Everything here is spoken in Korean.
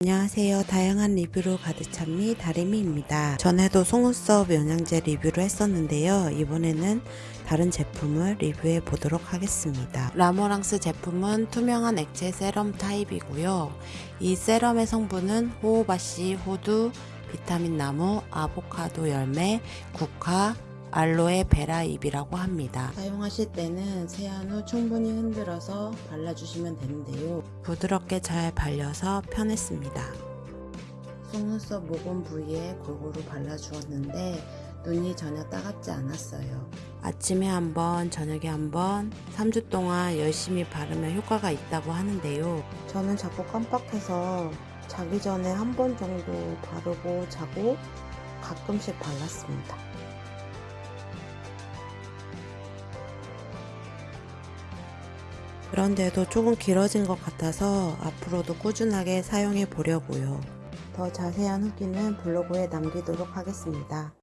안녕하세요. 다양한 리뷰로 가득 찬미 다리미입니다. 전에도 속눈썹 영양제 리뷰를 했었는데요. 이번에는 다른 제품을 리뷰해 보도록 하겠습니다. 라모랑스 제품은 투명한 액체 세럼 타입이고요. 이 serum의 성분은 호호바씨, 호두, 비타민 나무, 아보카도 열매, 국화, 알로에 베라 잎이라고 합니다. 사용하실 때는 세안 후 충분히 흔들어서 발라주시면 되는데요. 부드럽게 잘 발려서 편했습니다. 속눈썹 모공 부위에 골고루 발라주었는데 눈이 전혀 따갑지 않았어요. 아침에 한번 저녁에 한번 3주 동안 열심히 바르면 효과가 있다고 하는데요. 저는 자꾸 깜빡해서 자기 전에 한 번 정도 바르고 자고 가끔씩 발랐습니다. 그런데도 조금 길어진 것 같아서 앞으로도 꾸준하게 사용해 보려고요. 더 자세한 후기는 블로그에 남기도록 하겠습니다.